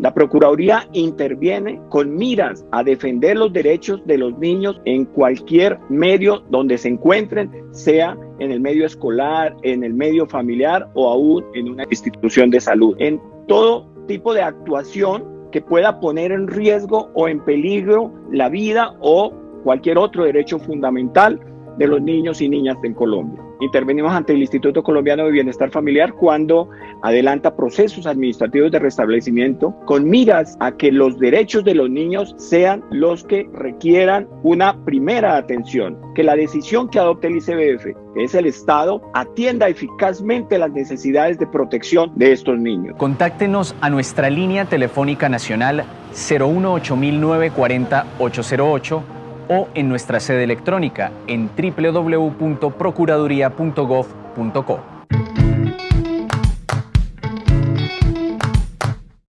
La Procuraduría interviene con miras a defender los derechos de los niños en cualquier medio donde se encuentren, sea en el medio escolar, en el medio familiar o aún en una institución de salud. En todo tipo de actuación que pueda poner en riesgo o en peligro la vida o cualquier otro derecho fundamental de los niños y niñas en Colombia. Intervenimos ante el Instituto Colombiano de Bienestar Familiar cuando adelanta procesos administrativos de restablecimiento con miras a que los derechos de los niños sean los que requieran una primera atención, que la decisión que adopte el ICBF, que es el Estado, atienda eficazmente las necesidades de protección de estos niños. Contáctenos a nuestra línea telefónica nacional 018940 808 o en nuestra sede electrónica en www.procuraduría.gov.co.